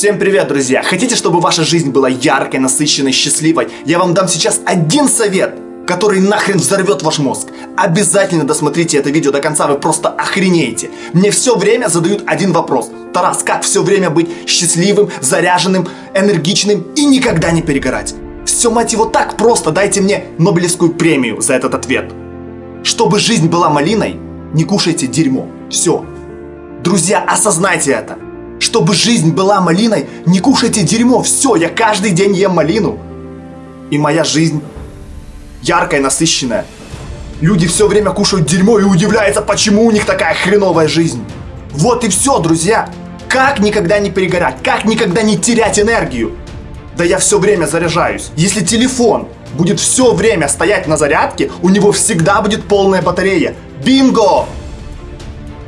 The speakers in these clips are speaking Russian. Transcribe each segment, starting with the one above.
Всем привет, друзья! Хотите, чтобы ваша жизнь была яркой, насыщенной, счастливой? Я вам дам сейчас один совет, который нахрен взорвет ваш мозг. Обязательно досмотрите это видео до конца, вы просто охренеете. Мне все время задают один вопрос. Тарас, как все время быть счастливым, заряженным, энергичным и никогда не перегорать? Все, мать его, так просто, дайте мне Нобелевскую премию за этот ответ. Чтобы жизнь была малиной, не кушайте дерьмо. Все. Друзья, осознайте это. Чтобы жизнь была малиной, не кушайте дерьмо. Все, я каждый день ем малину. И моя жизнь яркая, насыщенная. Люди все время кушают дерьмо и удивляются, почему у них такая хреновая жизнь. Вот и все, друзья. Как никогда не перегорать, как никогда не терять энергию. Да я все время заряжаюсь. Если телефон будет все время стоять на зарядке, у него всегда будет полная батарея. Бинго!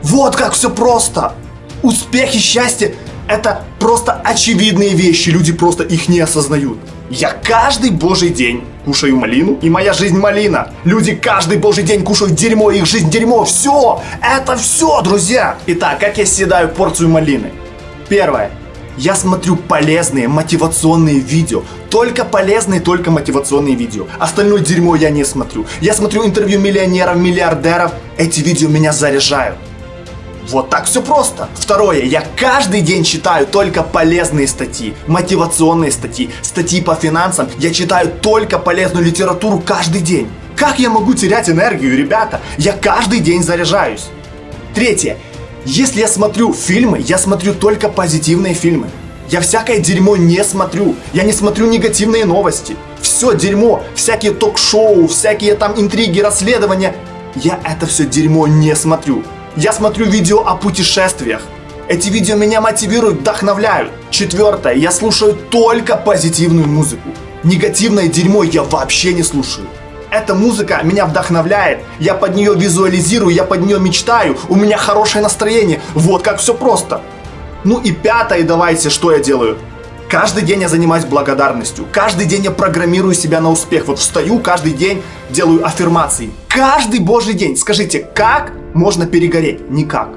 Вот как все просто. Успех и счастье – это просто очевидные вещи, люди просто их не осознают. Я каждый божий день кушаю малину, и моя жизнь малина. Люди каждый божий день кушают дерьмо, и их жизнь дерьмо. Все, это все, друзья. Итак, как я съедаю порцию малины? Первое. Я смотрю полезные, мотивационные видео. Только полезные, только мотивационные видео. Остальное дерьмо я не смотрю. Я смотрю интервью миллионеров, миллиардеров. Эти видео меня заряжают. Вот так все просто. Второе, я каждый день читаю только полезные статьи, мотивационные статьи, статьи по финансам. Я читаю только полезную литературу каждый день. Как я могу терять энергию, ребята? Я каждый день заряжаюсь. Третье, если я смотрю фильмы, я смотрю только позитивные фильмы. Я всякое дерьмо не смотрю. Я не смотрю негативные новости. Все дерьмо, всякие ток-шоу, всякие там интриги, расследования. Я это все дерьмо не смотрю. Я смотрю видео о путешествиях. Эти видео меня мотивируют, вдохновляют. Четвертое, я слушаю только позитивную музыку. Негативное дерьмо я вообще не слушаю. Эта музыка меня вдохновляет, я под нее визуализирую, я под нее мечтаю, у меня хорошее настроение. Вот как все просто. Ну и пятое, давайте, что я делаю? Каждый день я занимаюсь благодарностью. Каждый день я программирую себя на успех. Вот встаю каждый день, делаю аффирмации. Каждый божий день. Скажите, как можно перегореть? Никак.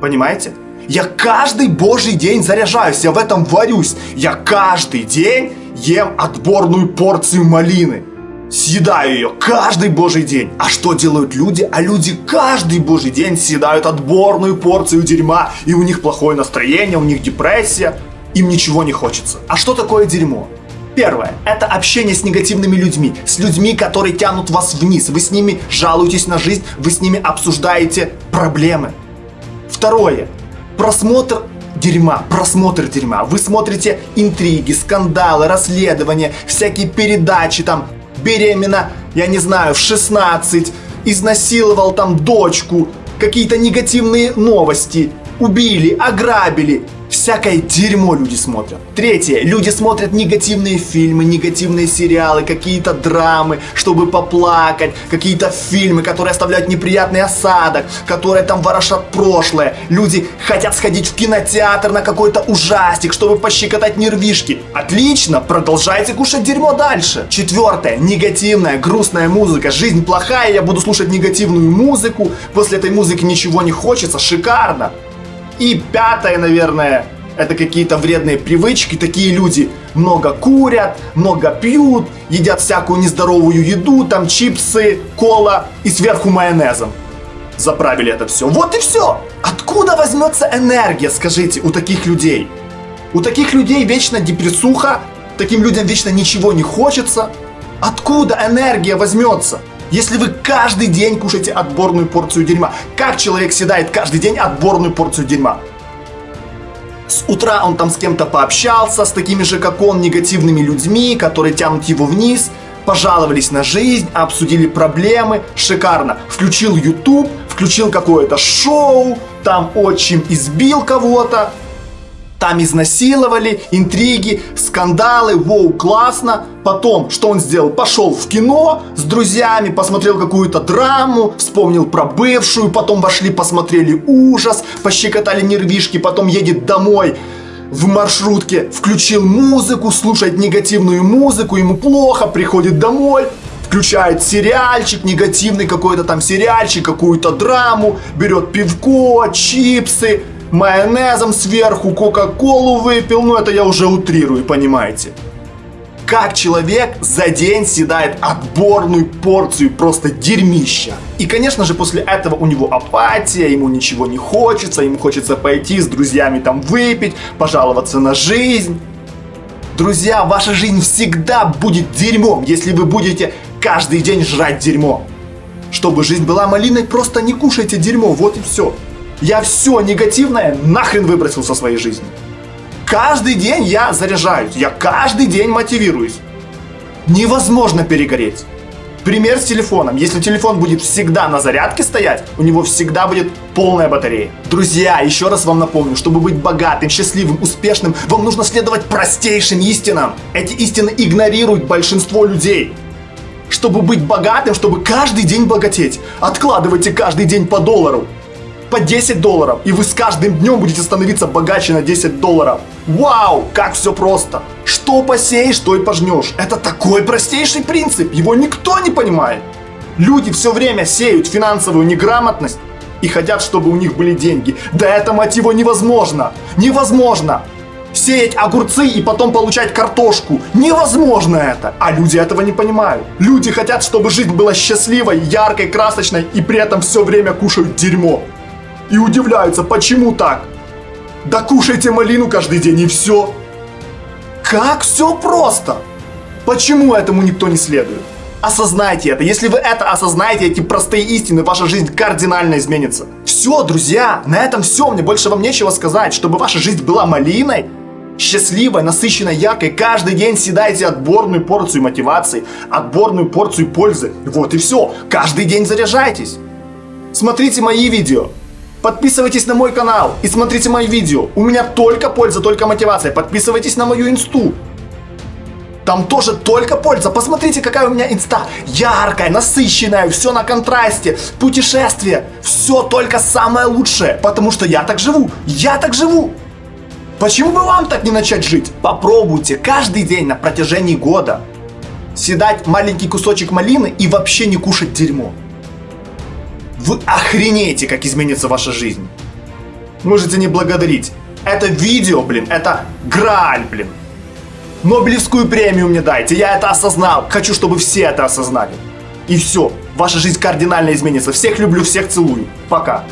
Понимаете? Я каждый божий день заряжаюсь, я в этом варюсь. Я каждый день ем отборную порцию малины. Съедаю ее каждый божий день. А что делают люди? А люди каждый божий день съедают отборную порцию дерьма. И у них плохое настроение, у них депрессия им ничего не хочется. А что такое дерьмо? Первое – это общение с негативными людьми, с людьми, которые тянут вас вниз. Вы с ними жалуетесь на жизнь, вы с ними обсуждаете проблемы. Второе – просмотр дерьма, просмотр дерьма. Вы смотрите интриги, скандалы, расследования, всякие передачи, там, беременна, я не знаю, в 16, изнасиловал там дочку, какие-то негативные новости, убили, ограбили, Всякое дерьмо люди смотрят. Третье. Люди смотрят негативные фильмы, негативные сериалы, какие-то драмы, чтобы поплакать, какие-то фильмы, которые оставляют неприятный осадок, которые там ворошат прошлое. Люди хотят сходить в кинотеатр на какой-то ужастик, чтобы пощекотать нервишки. Отлично, продолжайте кушать дерьмо дальше. Четвертое. Негативная, грустная музыка. Жизнь плохая, я буду слушать негативную музыку. После этой музыки ничего не хочется. Шикарно. И пятое, наверное, это какие-то вредные привычки. Такие люди много курят, много пьют, едят всякую нездоровую еду, там чипсы, кола и сверху майонезом. Заправили это все. Вот и все. Откуда возьмется энергия, скажите, у таких людей? У таких людей вечно депрессуха, таким людям вечно ничего не хочется. Откуда энергия возьмется? Если вы каждый день кушаете отборную порцию дерьма, как человек съедает каждый день отборную порцию дерьма? С утра он там с кем-то пообщался, с такими же, как он, негативными людьми, которые тянут его вниз, пожаловались на жизнь, обсудили проблемы, шикарно. Включил YouTube, включил какое-то шоу, там отчим избил кого-то, там изнасиловали, интриги, скандалы, воу, классно. Потом, что он сделал? Пошел в кино с друзьями, посмотрел какую-то драму, вспомнил про бывшую, потом вошли, посмотрели ужас, пощекотали нервишки, потом едет домой в маршрутке, включил музыку, слушает негативную музыку, ему плохо, приходит домой, включает сериальчик, негативный какой-то там сериальчик, какую-то драму, берет пивко, чипсы, майонезом сверху, кока-колу выпил, ну это я уже утрирую, понимаете. Как человек за день съедает отборную порцию просто дерьмища. И, конечно же, после этого у него апатия, ему ничего не хочется, ему хочется пойти с друзьями там выпить, пожаловаться на жизнь. Друзья, ваша жизнь всегда будет дерьмом, если вы будете каждый день жрать дерьмо. Чтобы жизнь была малиной, просто не кушайте дерьмо, вот и все. Я все негативное нахрен выбросил со своей жизни. Каждый день я заряжаюсь, я каждый день мотивируюсь. Невозможно перегореть. Пример с телефоном. Если телефон будет всегда на зарядке стоять, у него всегда будет полная батарея. Друзья, еще раз вам напомню, чтобы быть богатым, счастливым, успешным, вам нужно следовать простейшим истинам. Эти истины игнорируют большинство людей. Чтобы быть богатым, чтобы каждый день богатеть, откладывайте каждый день по доллару по 10 долларов, и вы с каждым днем будете становиться богаче на 10 долларов. Вау, как все просто. Что посеешь, то и пожнешь. Это такой простейший принцип, его никто не понимает. Люди все время сеют финансовую неграмотность и хотят, чтобы у них были деньги. Да это, мать его, невозможно. Невозможно. Сеять огурцы и потом получать картошку. Невозможно это. А люди этого не понимают. Люди хотят, чтобы жизнь была счастливой, яркой, красочной и при этом все время кушают дерьмо и удивляются, почему так. Да кушайте малину каждый день и все. Как все просто. Почему этому никто не следует? Осознайте это. Если вы это осознаете, эти простые истины, ваша жизнь кардинально изменится. Все, друзья, на этом все. Мне больше вам нечего сказать. Чтобы ваша жизнь была малиной, счастливой, насыщенной, яркой, каждый день съедайте отборную порцию мотивации, отборную порцию пользы. Вот и все. Каждый день заряжайтесь. Смотрите мои видео. Подписывайтесь на мой канал и смотрите мои видео. У меня только польза, только мотивация. Подписывайтесь на мою инсту. Там тоже только польза. Посмотрите, какая у меня инста. Яркая, насыщенная, все на контрасте. Путешествие. Все только самое лучшее. Потому что я так живу. Я так живу. Почему бы вам так не начать жить? Попробуйте каждый день на протяжении года съедать маленький кусочек малины и вообще не кушать дерьмо. Вы охренеете, как изменится ваша жизнь. Можете не благодарить. Это видео, блин, это граль, блин. Нобелевскую премию мне дайте, я это осознал. Хочу, чтобы все это осознали. И все, ваша жизнь кардинально изменится. Всех люблю, всех целую. Пока.